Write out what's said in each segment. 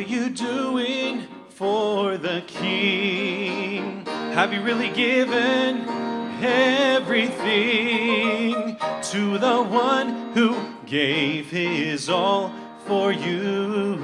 you doing for the King? Have you really given everything to the one who gave his all for you?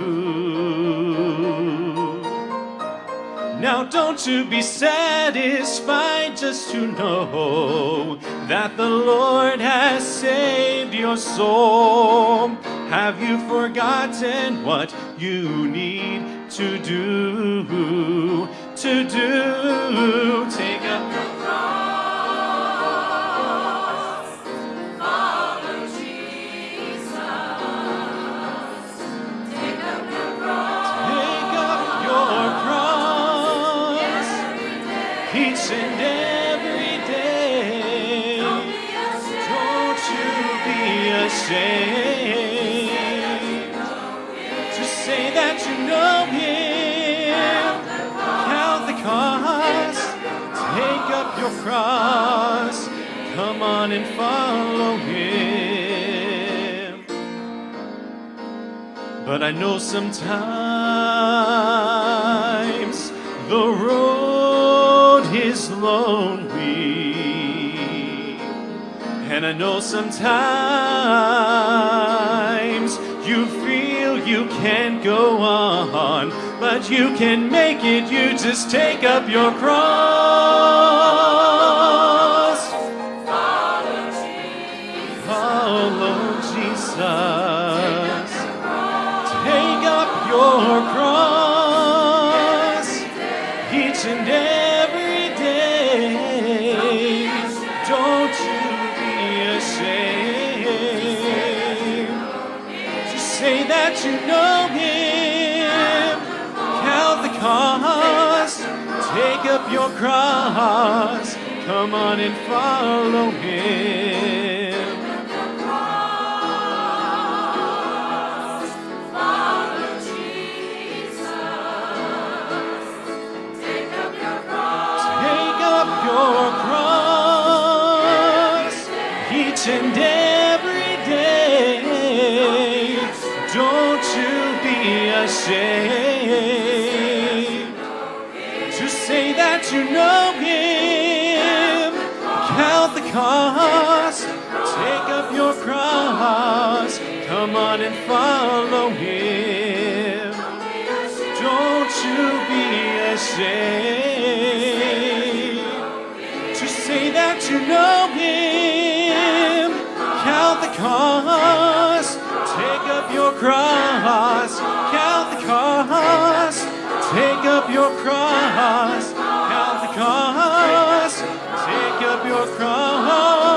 Now don't you be satisfied just to know that the Lord has saved your soul. Have you forgotten what you need to do? To do, take up your cross, follow Jesus. Take up your cross Take up your cross every day. each and every day. Don't be ashamed. Don't you be ashamed your cross. Come on and follow Him. But I know sometimes the road is lonely. And I know sometimes you feel you can't go on, but you can make it. You just take up your cross. Say that you know Him. Count the cost. Take up your cross. Come on and follow Him. Take up your cross. Each and every ashamed to say that you know Him. Count the cost. Take up your cross. Come on and follow Him. Don't you be ashamed to say that you know him. Count the cost. Take up your cross. Your cross. Count the cost. Take up your cross.